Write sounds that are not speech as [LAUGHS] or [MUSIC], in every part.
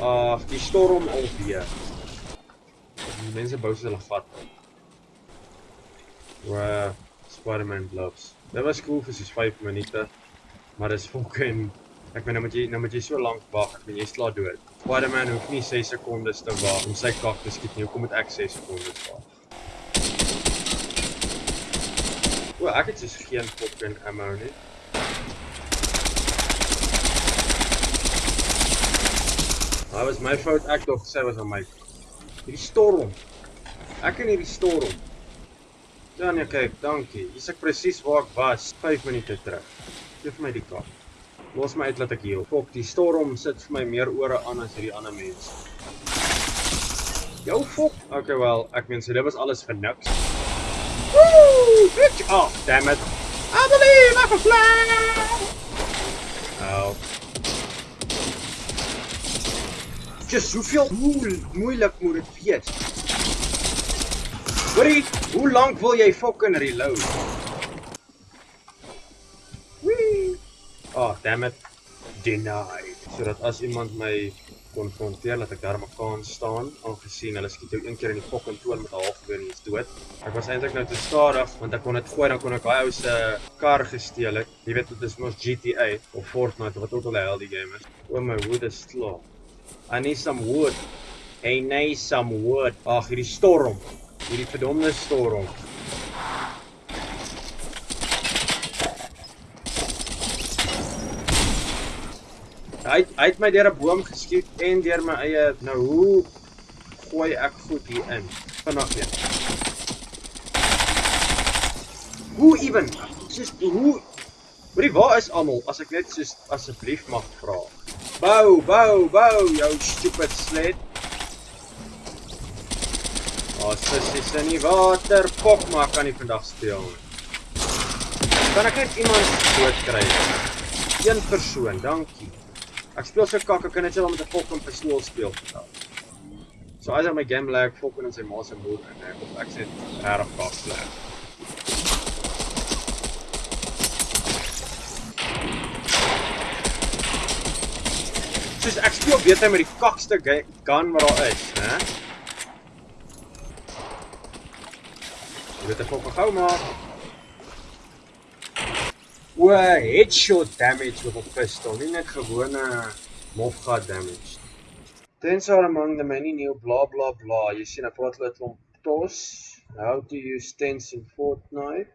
Ag, die storm alweer. Die mense bou hulle vat. Wow, Spider-Man gloves. Dit was cool vir soos 5 minute. Maar dis fucking ek meen nou moet jy nou moet jy so lank wag, ek meen jy slaap dood. Spider-Man hoef nie 6 sekondes te wag om sy kak te skiet nie. Hoekom moet ek 6 sekondes wag? O, ek het dus geen fucking ammo nie. Dit was my fout. Ek dink sy was aan my. Hierdie storm. Ek in hierdie storm. Ja nee, kyk, dankie. Hier's ek presies waar ek was 5 minute terug. Geef my die kaart. Los my uit laat ek heel. Fok, die storm sit vir my meer ore aan as hierdie ander mense. Jou fok. Okay, wel, ek meen so dit was alles vir niks. Woo! Bitch! Oh, damn it. I believe I can fly. Oh. Just hoeveel hoe moeilik moet dit wees? Hoorie, hoe lank wil jy fucking reload? Oh, damn it. Denied. Sodat as iemand my konfronteer dat ek daar kan staan, aangesien hulle skiet jou een keer in die fucking toon met 'n halfgeweer en jy's dood. Ek was eintlik nou te stadig want ek kon dit gooi dan kon ek daai ou se kar gesteel het. Jy weet dit is mos GTA of Fortnite of wat ook al die hel die game is. O my wood is klaar. I need some wood. Hey, need some wood. Ag, hierdie storm. Hierdie verdomde storm. Hy hy het my deur 'n boom geskiet en deur my eie nou hoe gooi ek goed hier in vanaand weer. Hoe ewen? Soos hoe Hoorie, waar is almal as ek net soos asseblief mag vra? Bou, bou, bou jou stupid sled. Oh, sussie, se nie water pop maar kan nie vandag speel. Kan ek net iemand dood kry? Een persoon, dankie. Ek speel so kak, ek kan net so met 'n fucking pistool speel. So as my game lag fucking in sy ma se moed en ek ek sê reg kak lag. Soos ek speel beter met die kakste gun wat daar is, né? Jy weet ek gou gou maar. O, headshot damage with a pistol, nie net gewone mofgat damage. Tens are among the many new blah blah blah. Jy sien 'n praat hulle klomp tos. How to use tens in Fortnite.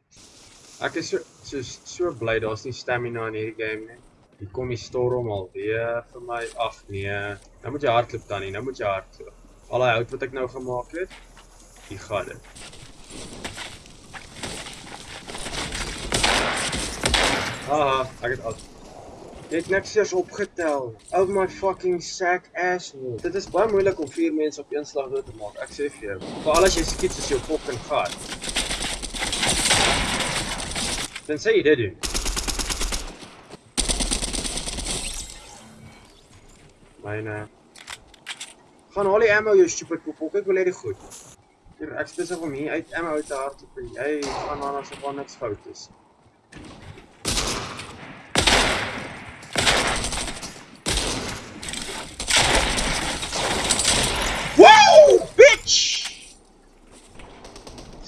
Ek is so so so bly daar's nie stamina in hierdie game nie. Hier kom die storm al weer vir my. Ag nee. Nou moet jy hardloop dan nie. Nou moet jy hardloop. Al die wat ek nou gemaak het, die gaan dit. Haha, ek het al. Het niks eers opgetel. Oh my fucking sack asshole. Dit is baie moeilik om vier mense op een slag dood te maak. Ek sê vir jou. Veral as jy skiet soos jou fucking gat. Dan sê jy dit doen. Myne. Gaan haal die ammo jou stupid poep. Ek wil hê dit goed. Hier ek spesifiek om hier uit ammo te hardloop. Jy gaan dan as er niks fout is.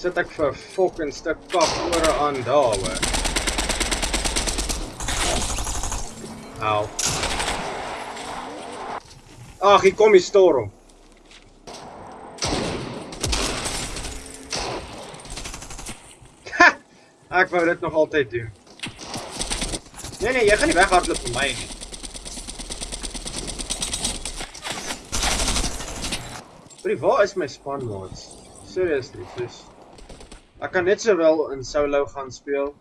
sit ek vir fucking stuk kak ore aan daar hoor. Ag, hier kom die storm. Ha! Ek wou dit nog altyd doen. Nee nee, jy gaan nie weghardloop vir my nie. Wie waar is my spanmaats? Seriously, sis. Ek kan net sowel in solo gaan speel,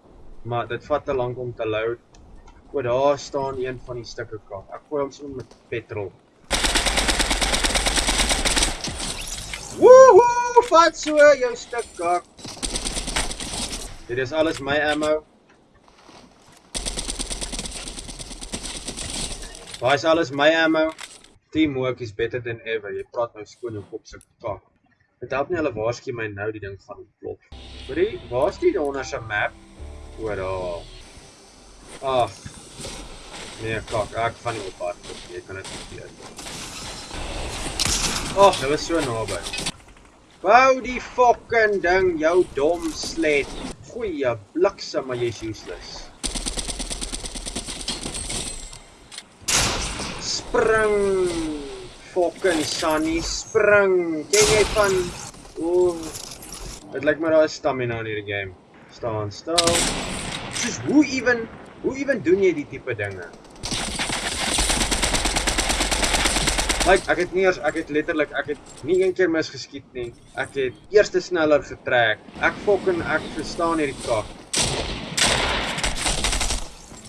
maar dit vat te lank om te load. O, daar staan een van die stukke kak. Ek gooi hom sommer met petrol. Woohoo! Vat so jou stuk kak. Dit is alles my ammo. Waar is alles my ammo? Teamwork is better than ever. Jy praat nou skoon jou kop se kak. Dit help nie hulle waarsku my nou die ding gaan ontplof. Hoorie, waar's die onder se map? O, daar. Ag. Nee, kak, ek gaan nie op hard op. Jy kan dit vergeet. Ag, dit was so naby. Wou die fucking ding jou dom slet. Goeie bliksem, maar jy's useless. Spring. Fucking Sunny, spring. Ken jy van Ooh. Dit lyk my daar is stamina in hierdie game. Staan stil. Soos hoe ewen hoe ewen doen jy die tipe dinge? Like ek het nie eers ek het letterlik ek het nie een keer misgeskiet nie. Ek het eerste sneller getrek. Ek fucking ek verstaan hierdie kak.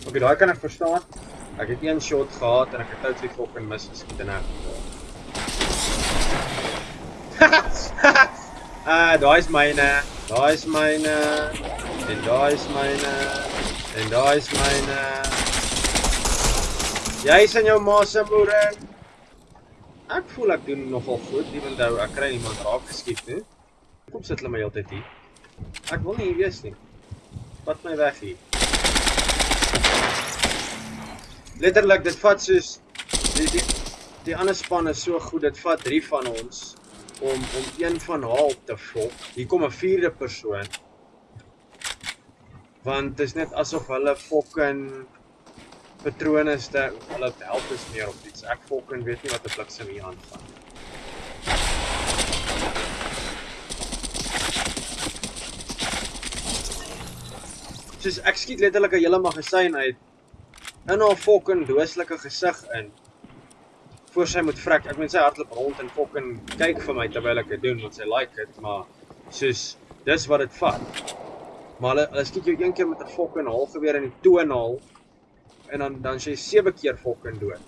Okay, daai kan ek verstaan. Ek het een shot gehad en ek het totally fucking misgeskiet en ek. [LAUGHS] ah, daai is myne. Daai is myne. En daai is myne. En daai is myne. Jy's in jou ma se moeder. Ek voel ek doen nogal goed, ewen nou ek kry iemand raak geskiet, hè. Kom sit hulle my altyd hier. Ek wil nie hier wees nie. Wat my weg hier. Letterlik dit vat soos die die die ander span is so goed, dit vat 3 van ons om om een van haar op te volg. Hier kom 'n vierde persoon. Want dit is net asof hulle fucking patrone is dat hulle help is meer op iets. Ek fucking weet nie wat 'n bliksem hier aangaan. Soos ek skiet letterlik 'n hele magasyn uit in haar fucking dooslike gesig in voor sy moet vrek. Ek meen sy hardloop rond en fucking kyk vir my terwyl ek dit doen want sy like dit, maar soos dis wat dit vat. Maar hulle hulle skiet jou een keer met 'n fucking halgeweer in die toonhaal en dan dan sy sewe keer fucking dood.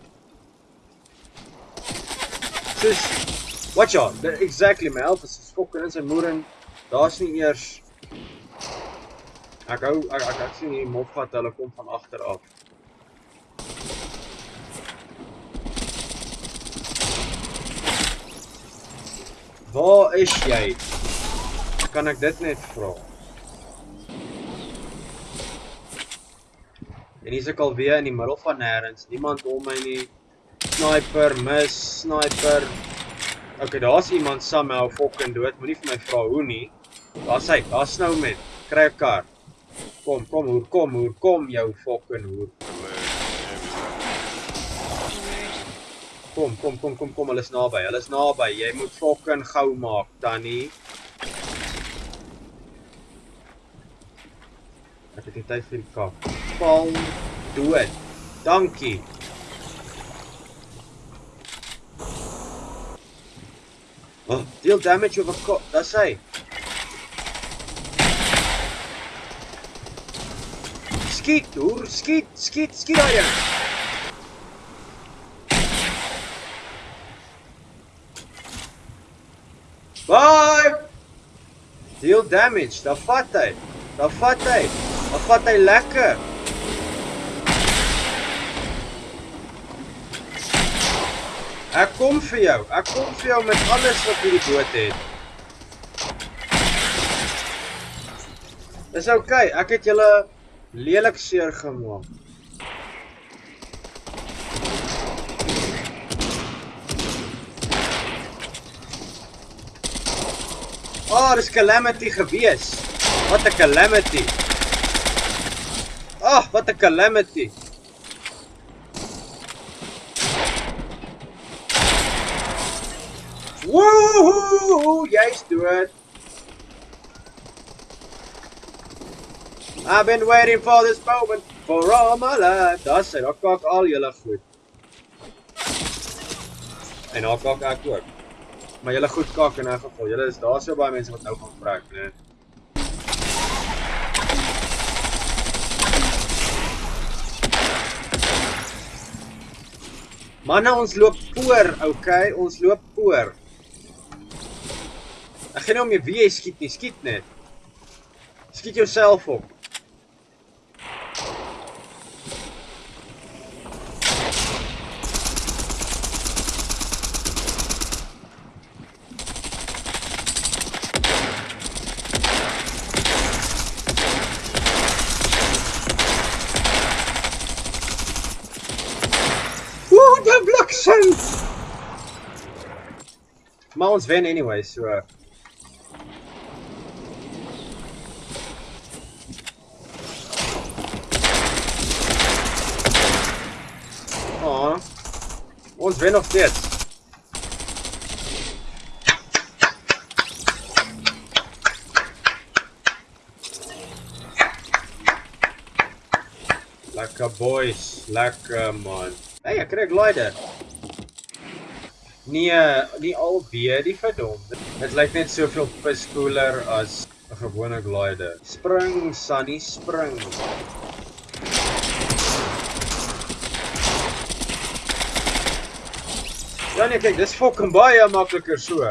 Soos watch out, exactly my health is fucking in sy moeder. Daar's nie eers Ek hou ek ek, ek sien hier mof wat hulle kom van agter af. Waar is jy? Kan ek dit net vra? En hier's ek alweer in die middel van nêrens. Niemand om my nie. Sniper, mis, sniper. Okay, daar's iemand somehow fucking dood. Moenie vir my vra hoe nie. Daar's hy. Daar's nou met. Kry 'n kar. Kom, kom, hoor, kom, hoor, kom jou fucking hoor. Kom, kom, kom, kom, kom, hulle is naby. Hulle is naby. Jy moet fucking gou maak, Tannie. Ek het tyd vir die kak val dood. Dankie. Oh, deal damage over kop. Dis hy. Skiet, hoor, skiet, skiet, skiet daai ding. Bye. Deal damage. Da vat hy. Da vat hy. Da vat hy lekker. Ek kom vir jou. Ek kom vir jou met alles wat hierdie boot het. Dis oukei. Okay. Ek het julle lelik seer gemaak. Ah, oh, dis calamity gewees. Wat 'n calamity. Oh, wat 'n calamity. Woohoo! Jy's dood. I've been waiting for this moment for all my life. Dis hy, daar kak al julle goed. En daar kak ek ook. Maar julle goed kak in 'n geval. Julle is daar so baie mense wat nou gaan vrek, né? Manne, ons loop voor, okay? Ons loop voor. Ek gaan nie om jy wie jy skiet nie, skiet net. Skiet jouself op. Maar ons wen anyway, so Ah. Ons wen nog steeds. Lekker boys, lekker man. Hey, ek kry 'n glider. Nee, nie al weer die verdomde. Dit lyk net soveel pis cooler as 'n gewone glider. Spring, Sunny, spring. Ja nee, kyk, dis fucking baie makliker so. [LAUGHS]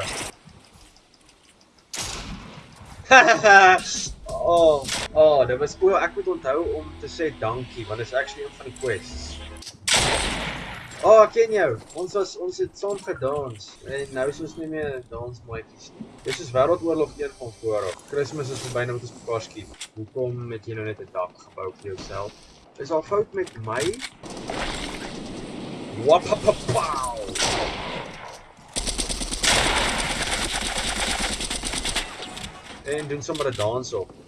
oh, oh, dit was o, ek moet onthou om te sê dankie want dit is actually een van die quests. Oh, ek ken jou. Ons was ons het saam gedans en nou is ons nie meer dansmaatjies nie. Dis is Wêreldoorlog 1 van voor af. Kersfees is verby nou met ons mekaar skiet. Hoekom het jy nou net 'n dak gebou vir jouself? Is al fout met my? Wapapapow. En doen sommer 'n dans op.